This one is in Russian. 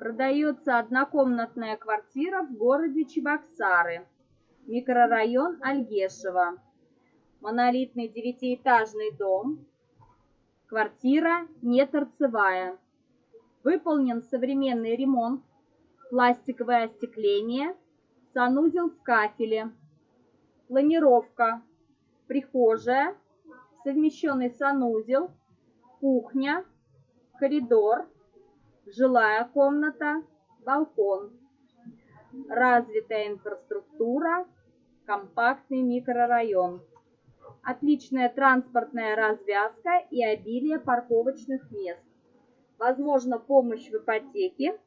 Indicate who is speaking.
Speaker 1: Продается однокомнатная квартира в городе Чебоксары, микрорайон Альгешево. Монолитный девятиэтажный дом. Квартира не торцевая. Выполнен современный ремонт, пластиковое остекление, санузел в кафеле. Планировка. Прихожая, совмещенный санузел, кухня, коридор, жилая комната, балкон. Развитая инфраструктура, компактный микрорайон. Отличная транспортная развязка и обилие парковочных мест. Возможно помощь в ипотеке